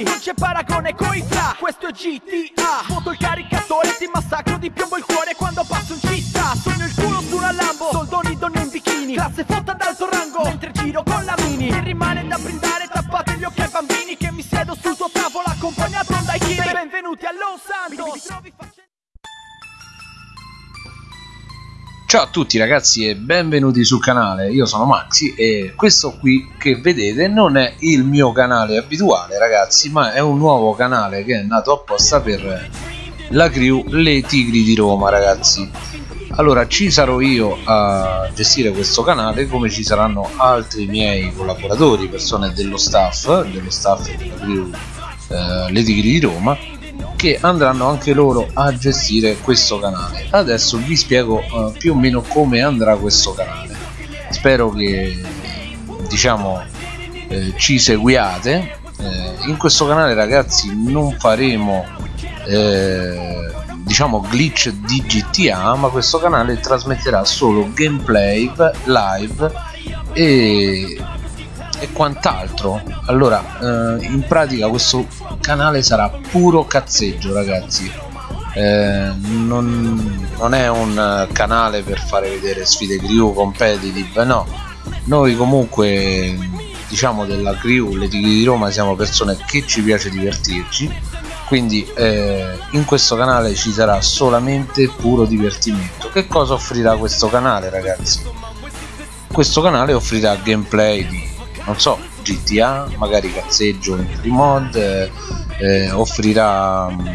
avanti Non c'è paragone coi fra Questo è GTA Svuoto il caricatore Ti massacro di piombo il cuore Quando passo in città. Sogno il culo su una Lambo Soldoni donne in bikini. Classe fotta d'alto rango Mentre giro con la mini. E rimane da brindare Tappate gli occhi ai bambini Che mi siedo sul tuo tavolo Accompagnato dai kid Benvenuti a Los Santos Ciao a tutti ragazzi e benvenuti sul canale, io sono Maxi e questo qui che vedete non è il mio canale abituale ragazzi ma è un nuovo canale che è nato apposta per la crew Le Tigri di Roma ragazzi. Allora ci sarò io a gestire questo canale come ci saranno altri miei collaboratori, persone dello staff, dello staff della crew eh, Le Tigri di Roma che andranno anche loro a gestire questo canale. Adesso vi spiego uh, più o meno come andrà questo canale. Spero che diciamo eh, ci seguiate. Eh, in questo canale ragazzi non faremo eh, diciamo glitch di GTA ma questo canale trasmetterà solo gameplay live e e quant'altro. Allora eh, in pratica questo canale sarà puro cazzeggio ragazzi. Eh, non, non, è un canale per fare vedere sfide crew competitive no. Noi comunque diciamo della crew le tigri di Roma siamo persone che ci piace divertirci. Quindi eh, in questo canale ci sarà solamente puro divertimento. Che cosa offrirà questo canale ragazzi? Questo canale offrirà gameplay di non so GTA magari cazzeggio in mod eh, eh, offrirà mm,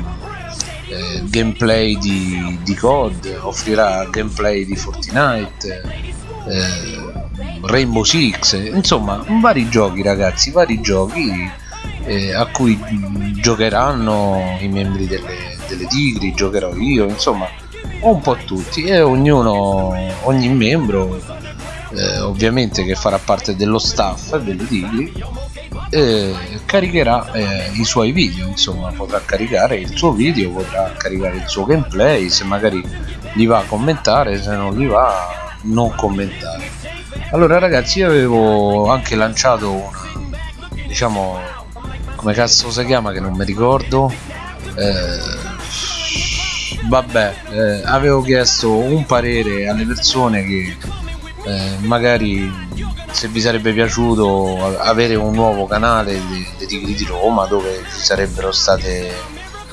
eh, gameplay di, di COD offrirà gameplay di Fortnite eh, Rainbow Six insomma vari giochi ragazzi vari giochi eh, a cui giocheranno i membri delle, delle tigri giocherò io insomma un po' tutti e ognuno ogni membro eh, ovviamente che farà parte dello staff delle Tigri eh, caricherà eh, i suoi video insomma potrà caricare il suo video potrà caricare il suo gameplay se magari gli va a commentare se non gli va non commentare. Allora ragazzi io avevo anche lanciato una diciamo come cazzo si chiama che non mi ricordo? Eh, vabbè eh, avevo chiesto un parere alle persone che eh, magari se vi sarebbe piaciuto avere un nuovo canale dei Tigri di Roma dove ci sarebbero state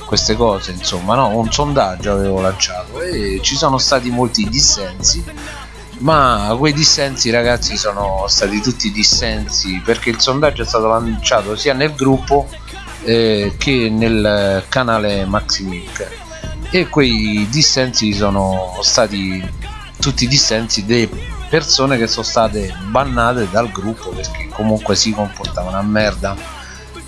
queste cose insomma no? Un sondaggio avevo lanciato e ci sono stati molti dissensi ma quei dissensi ragazzi sono stati tutti dissensi perché il sondaggio è stato lanciato sia nel gruppo eh, che nel canale Maximic e quei dissensi sono stati tutti dissensi dei persone che sono state bannate dal gruppo perché comunque si comportavano a merda.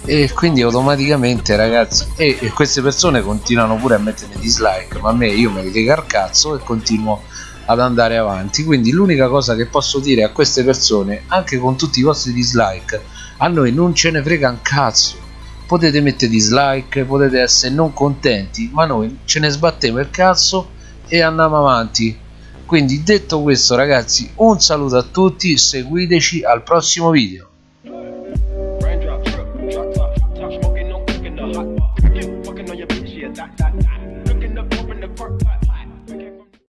E quindi automaticamente ragazzi e, e, queste persone continuano pure a mettere dislike ma a me io me li lega al cazzo e continuo ad andare avanti. Quindi l'unica cosa che posso dire a queste persone anche con tutti i vostri dislike a noi non ce ne frega un cazzo. Potete mettere dislike potete essere non contenti ma noi ce ne sbattiamo il cazzo e andiamo avanti quindi detto questo ragazzi un saluto a tutti seguiteci al prossimo video Looking up, open the park.